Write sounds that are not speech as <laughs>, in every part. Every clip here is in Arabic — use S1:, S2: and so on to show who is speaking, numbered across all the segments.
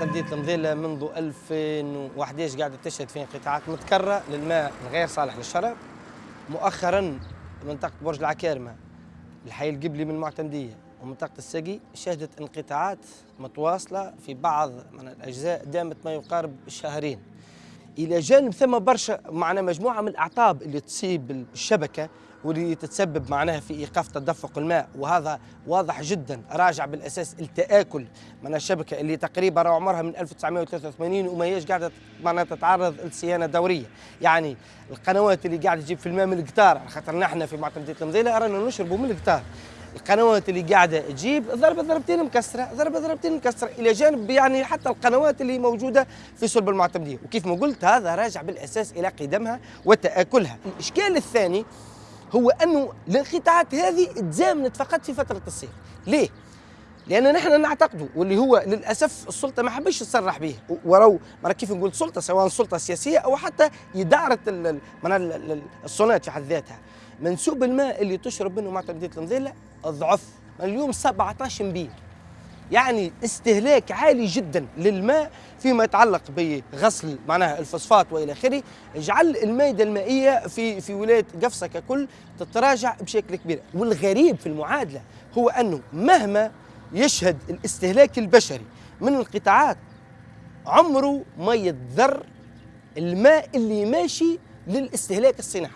S1: مدينة المضيلة منذ 2011 قاعدة تشهد في انقطاعات متكررة للماء الغير صالح للشرب مؤخرا منطقة برج العكارمة الحي القبلي من المعتمدية ومنطقة السقي شهدت انقطاعات متواصلة في بعض من الأجزاء دامت ما يقارب شهرين. إلى جانب ثم برشا معنا مجموعة من الأعطاب اللي تصيب الشبكة واللي تتسبب معناها في إيقاف تدفق الماء. وهذا واضح جدا. راجع بالأساس التآكل من الشبكة اللي تقريبا عمرها من 1983 وما هيش قاعدة معناها تتعرض لصيانة دورية. يعني القنوات اللي قاعدة تجيب في الماء من القطار خاطر نحن في معتمديه المضيله رانا نشربوا من القطار. القنوات اللي قاعدة تجيب ضربه ضربتين مكسرة ضربه ضربتين مكسرة. إلى جانب يعني حتى القنوات اللي موجودة في صلب المعتمديه وكيف ما قلت هذا راجع بالأساس إلى قدمها وتآكلها. الإشكال الثاني هو أنه الانقطاعات هذه تزامنت فقط في فترة الصيف. ليه؟ لأن نحن نعتقد واللي هو للأسف السلطة ما حبش تصرح به. ورو مرة كيف نقول سلطة سواء سلطة سياسية أو حتى إدارة الصونات في حد ذاتها. منسوب الماء اللي تشرب منه معتمديه المضيله ضعف اليوم 17 بير يعني استهلاك عالي جدا للماء فيما يتعلق بغسل معناها الفوسفات وإلى آخره. جعل المائده المائية في في ولاية قفصة ككل تتراجع بشكل كبير. والغريب في المعادلة هو أنه مهما يشهد الاستهلاك البشري من القطاعات عمره ما يتذر الماء اللي ماشي للاستهلاك الصناعي.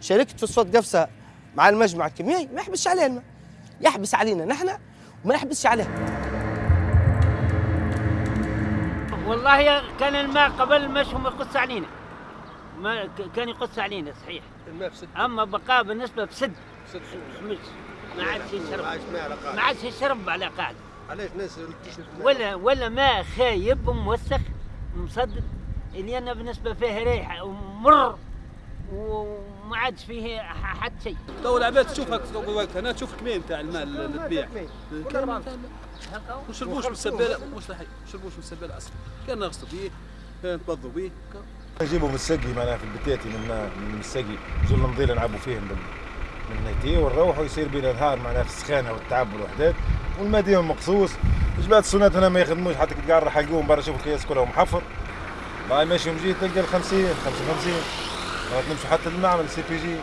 S1: شركه فوسفات قفصة مع المجمع الكيميائي ما يحبسش عليها الماء يحبس علينا نحن وما يحبسش عليها
S2: والله كان الماء قبل مش هم يقص علينا. ما كان يقص علينا صحيح.
S3: الماء بسد.
S2: أما بقى بالنسبة بسد.
S3: بسد
S2: مش ما عادش يشرب
S3: ما عادش
S2: يشرب على قاعدة.
S3: علاش ناس؟
S2: ولا ولا ماء خايب وموسخ مصدد اللي أنا بالنسبة فيه ريحة ومر. وما عادش فيه حتى شيء.
S4: تو العباد تشوفها وقت هنا تشوف كمين تاع الماء اللي تبيع ما نشربوش من السباله مستحيل ما نشربوش من السباله أصلا. كان نغسلوا به كان نتوضوا به
S5: نجيبوا من السقي معناها في البتاتي من من السقي. نجوا المضيله نلعبوا فيهم من من نيتي ونروحوا يصير بينا نهار معناها في السخانة والتعب والوحدات. والماء ديما مقصوص. جبات السونات هنا ما يخدموش. حتى تقعد راح يلقوهم برا شوف القياس كله محفر باي ماشي ومجي تلقى ال 50 55 نمشي حتى للمعمل سي بي جي.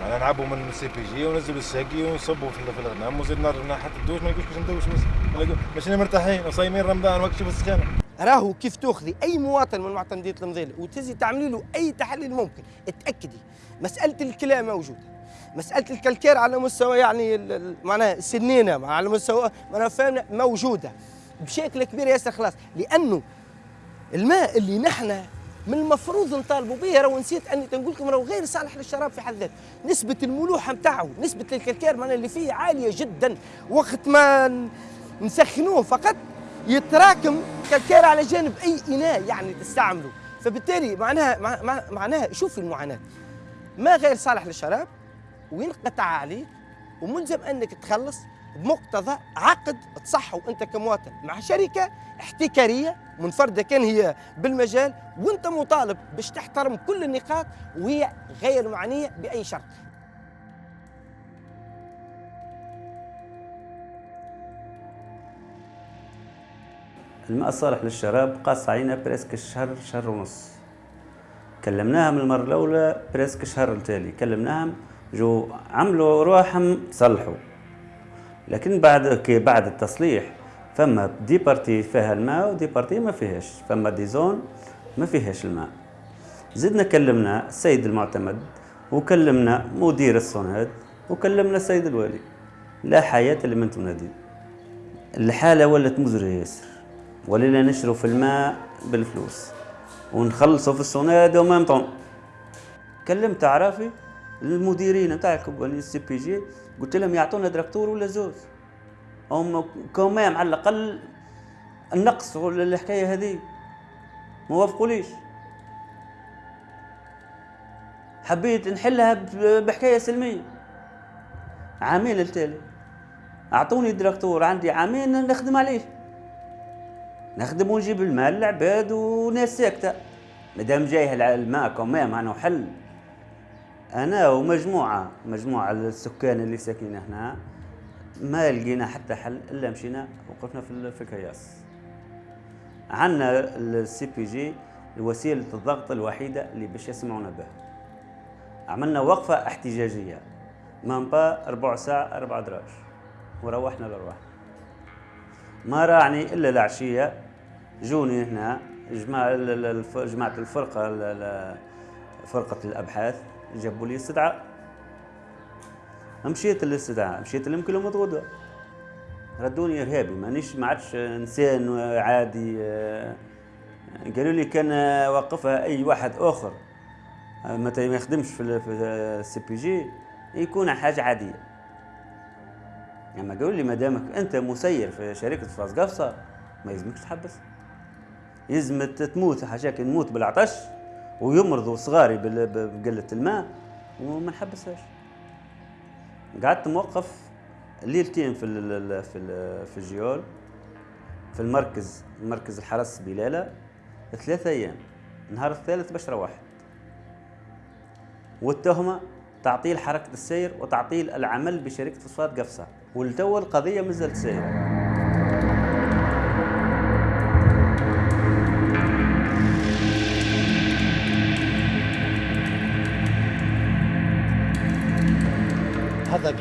S5: معناها نلعبوا من ال CPG وننزلوا الساقي ونصبوا في الغنم وزيد نرجع حتى الدوش ما نلقوش باش ندوش ماشيين مرتاحين وصايمين رمضان وقت شوف السخانة.
S1: راهو كيف تأخذي أي مواطن من معتمديه المضيله وتزي تعملي له أي تحليل ممكن اتأكدي. مسألة الكلى موجودة. مسألة ال calcaire على مستوى يعني معناها سنينة على مستوى معناها فهمنا موجودة. بشكل كبير ياسر خلاص لأنه الماء اللي نحن من المفروض نطالبوا به راهو نسيت أني تنقول لكم راهو غير صالح للشراب في حد ذاته. نسبة الملوحة نتاعو نسبة الكلكير معناها اللي فيه عالية جدا. وقت ما نسخنوه فقط يتراكم كالكير على جانب أي إناء يعني تستعمله فبالتالي معناها معناها شوف المعاناة. ما غير صالح للشراب وينقطع عليك وملزم أنك تخلص بمقتضى عقد تصحه انت كمواطن مع شركة احتكارية منفردة كان هي بالمجال وانت مطالب باش تحترم كل النقاط وهي غير معنية بأي شرط.
S6: الماء الصالح للشراب قاس علينا presque شهر شهر ونص. كلمناهم المرة الأولى presque شهر التالي كلمناهم جو عملوا روحهم صلحوا. لكن بعد كي بعد التصليح فما des parties فيها الماء و des parties ما فيهاش. فما des zones ما فيهاش الماء. زدنا كلمنا السيد المعتمد وكلمنا مدير الصناد وكلمنا السيد الوالي. لا حياة لمن تنادي. الحالة ولت مزرية ياسر. ولينا نشرو في الماء بالفلوس. ونخلصوا في الصناد وما كلمت عرافي المديرين نتاع ال CPG قلت لهم يعطونا دراكتور ولا زوز هم quand même على الأقل النقص ولا الحكاية هذه. ما وافقوليش. حبيت نحلها بحكاية سلمية. عامين التالي. أعطوني دراكتور عندي عامين نخدم عليه. نخدم ونجيب المال للعباد وناس ساكتة. مادام جاية الماء quand même أنا حل. أنا ومجموعة مجموعة السكان اللي ساكنين هنا ما لقينا حتى حل إلا مشينا وقفنا في في الكياس. عندنا ال CPG وسيلة الضغط الوحيدة اللي باش يسمعونا بها عملنا وقفة احتجاجية. من با ربع ساعة أربع دراج. وروحنا لروحنا ما راعني إلا العشية. جوني هنا جماعة ال- ال- الف- جماعة الفرقة ال- ال- فرقة الأبحاث. جابوا لي استدعاء مشيت للاستدعاء مشيت لهم كلهم غدوه ردوني إرهابي مانيش ما عادش إنسان عادي. قالوا لي كان وقفها أي واحد آخر. متى ما يخدمش في ال- في ال CPG يكون حاجة عادية. أما قالوا لي ما دامك أنت مسير في شركة فاس قفصة ما يلزمكش تحبس. يلزم تموت حاجاك نموت بالعطش. ويمرضوا صغاري بقلة الماء وما نحبسهاش. قعدت موقف ليلتين في في في الجيول في المركز مركز الحرس بلالة ثلاثة أيام النهار الثالث باش روحت والتهمة تعطيل حركة السير وتعطيل العمل بشركة فوسفات قفصة. والتو القضية مازالت سايرة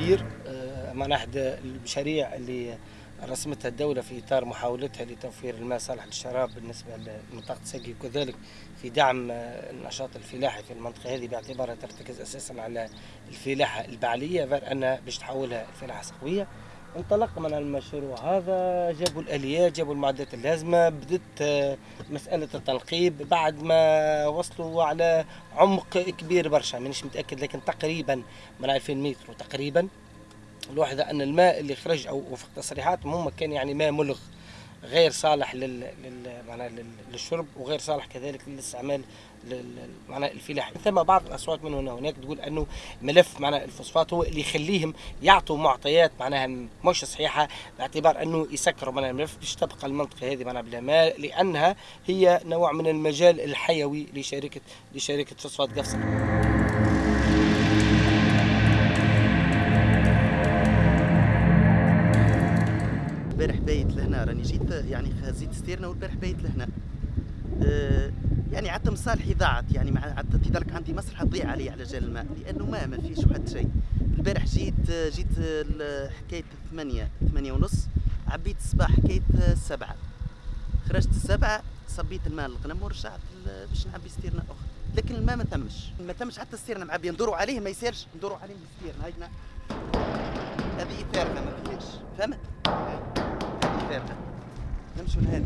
S1: هذا بير آه، من احد المشاريع اللي رسمتها الدولة في إطار محاولتها لتوفير الماء صالح للشراب بالنسبة لمنطقة سقي وكذلك في دعم آه، النشاط الفلاحي في المنطقة هذه باعتبارها ترتكز أساسا على الفلاحة البعلية غير أنها باش تحولها الفلاحة سقوية انطلق من المشروع. هذا جابوا الآليات جابوا المعدات اللازمة بدت آه، مسألة التنقيب. بعد ما وصلوا على عمق كبير برشا مانيش متأكد لكن تقريبا من 2000 متر تقريبا. الواحدة أن الماء اللي خرج أو وفق تصريحاتهم هم كان يعني ماء ملغ غير صالح لل, لل... للشرب وغير صالح كذلك للاستعمال لل... معناها الفلاحي ثم بعض الأصوات من هنا وهناك تقول أنه ملف معناها الفوسفات هو اللي يخليهم يعطوا معطيات معناها مش صحيحة باعتبار أنه يسكروا معناها الملف باش تبقى المنطقة هذه معناها بلا ماء لأنها هي نوع من المجال الحيوي لشركه لشركة فوسفات قفصة.
S7: البارح بايت لهنا راني جيت يعني خزيت ستيرنا والبارح بايت لهنا. عدت مصالحي ضاعت يعني مع تدرك عندي مصلحه تضيع علي على جال الماء لأنه ما ما فيش واحد شيء. البارح جيت جيت حكاية ثمانية ثمانية ونص عبيت الصباح حكاية السبعة خرجت السبعة صبيت الماء الغنم ورجعت باش نعبي ستيرنا أخرى لكن الماء ما تمش. ما تمش حتى ستيرنا معبيه ندوروا عليه ما يسيرش ندوروا عليه بالستيرنا هاي هذه فارغه ما فيهاش فهمت؟ هذه فارغه نمشوا لهذه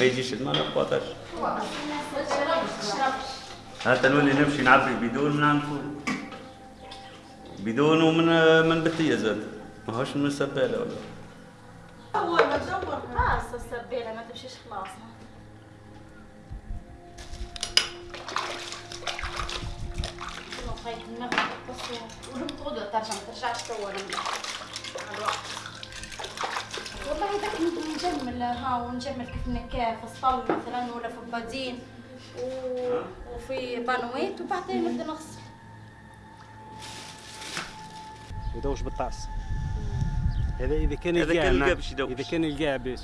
S6: ما يجيش الماء ما نقطعش حتى <laughs> نولي نمشي نعبي بدون من عند بدون ومن من بتية زاد. ما هوش من السبالة ولا. <laughs>
S8: اول ما تدور خلاص السبيله ما تمشيش خلاص. <laughs> خايف النغمة بس ولم تغدو ترجع ما ترجعش توا ها ونجمل كيف نكاه في الصل مثلا ولا في بادين و... وفي بانويت وبعدين نبدأ نغسل.
S9: يدوش بالطاس هذا
S6: إذا كان يدوش.
S9: إذا كان يلقاه باش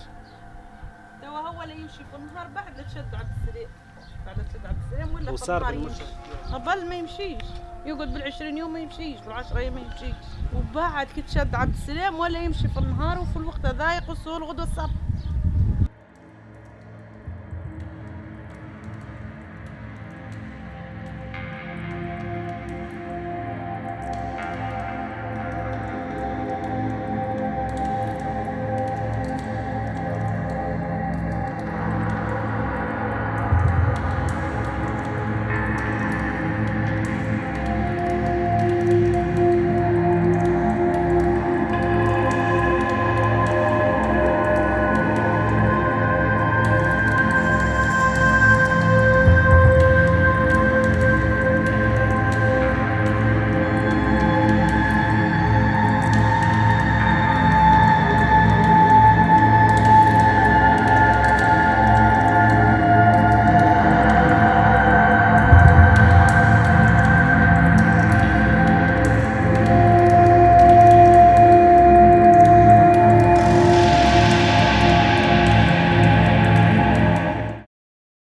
S10: توا هو اللي يمشي في النهار بعد لا تشد عبد السلام بعد لا تشد عبد السلام ولا
S9: وصار.
S10: يمشي قبل ما يمشيش. يقعد بالعشرين يوم ما يمشيش بالعشرة أيام ما يمشيش. وبعد كي تشد عبد السلام ولا يمشي في النهار وفي الوقت هذا يقصوا الغدوة الصبح.